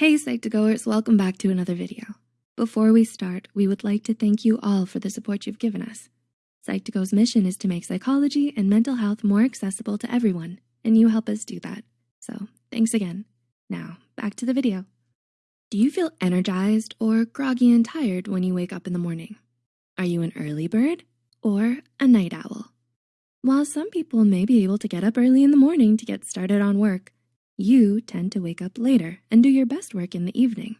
Hey Psych2Goers, welcome back to another video. Before we start, we would like to thank you all for the support you've given us. Psych2Go's mission is to make psychology and mental health more accessible to everyone, and you help us do that. So thanks again. Now, back to the video. Do you feel energized or groggy and tired when you wake up in the morning? Are you an early bird or a night owl? While some people may be able to get up early in the morning to get started on work, you tend to wake up later and do your best work in the evening.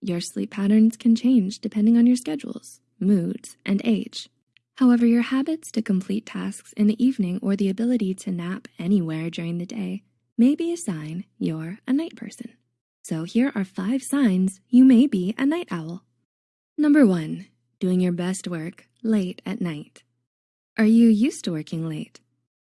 Your sleep patterns can change depending on your schedules, moods, and age. However, your habits to complete tasks in the evening or the ability to nap anywhere during the day may be a sign you're a night person. So here are five signs you may be a night owl. Number one, doing your best work late at night. Are you used to working late?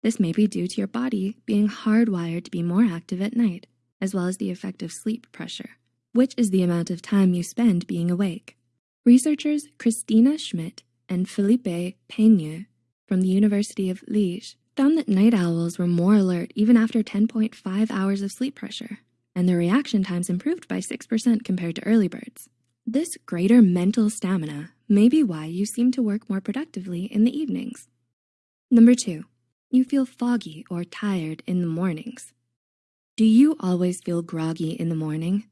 This may be due to your body being hardwired to be more active at night, as well as the effect of sleep pressure, which is the amount of time you spend being awake. Researchers Christina Schmidt and Philippe Peigneux from the University of Liège found that night owls were more alert even after 10.5 hours of sleep pressure, and their reaction times improved by 6% compared to early birds. This greater mental stamina may be why you seem to work more productively in the evenings. Number two, you feel foggy or tired in the mornings. Do you always feel groggy in the morning?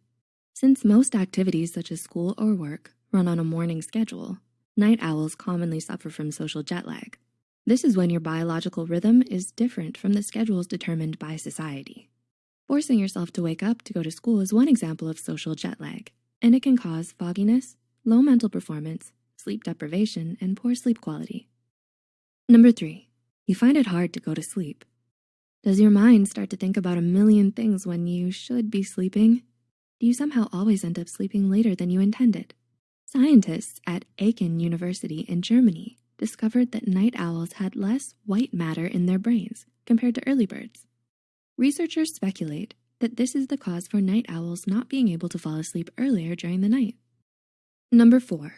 Since most activities such as school or work run on a morning schedule, night owls commonly suffer from social jet lag. This is when your biological rhythm is different from the schedules determined by society. Forcing yourself to wake up to go to school is one example of social jet lag, and it can cause fogginess, low mental performance, sleep deprivation, and poor sleep quality. Number three, you find it hard to go to sleep. Does your mind start to think about a million things when you should be sleeping? Do you somehow always end up sleeping later than you intended? Scientists at Aachen University in Germany discovered that night owls had less white matter in their brains compared to early birds. Researchers speculate that this is the cause for night owls not being able to fall asleep earlier during the night. Number four,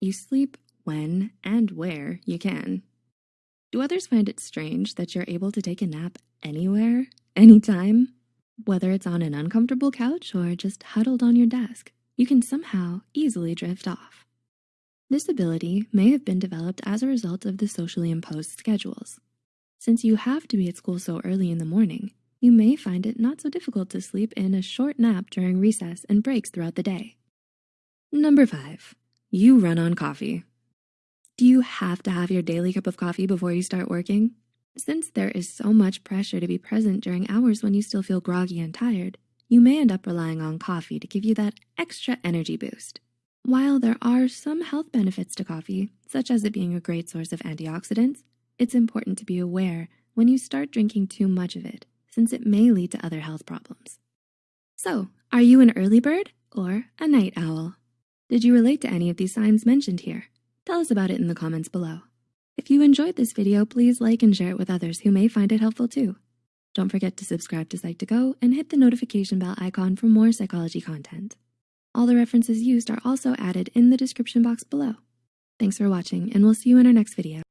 you sleep when and where you can. Do others find it strange that you're able to take a nap anywhere, anytime? Whether it's on an uncomfortable couch or just huddled on your desk, you can somehow easily drift off. This ability may have been developed as a result of the socially imposed schedules. Since you have to be at school so early in the morning, you may find it not so difficult to sleep in a short nap during recess and breaks throughout the day. Number five, you run on coffee. Do you have to have your daily cup of coffee before you start working? Since there is so much pressure to be present during hours when you still feel groggy and tired, you may end up relying on coffee to give you that extra energy boost. While there are some health benefits to coffee, such as it being a great source of antioxidants, it's important to be aware when you start drinking too much of it, since it may lead to other health problems. So, are you an early bird or a night owl? Did you relate to any of these signs mentioned here? Tell us about it in the comments below. If you enjoyed this video, please like and share it with others who may find it helpful too. Don't forget to subscribe to Psych2Go and hit the notification bell icon for more psychology content. All the references used are also added in the description box below. Thanks for watching and we'll see you in our next video.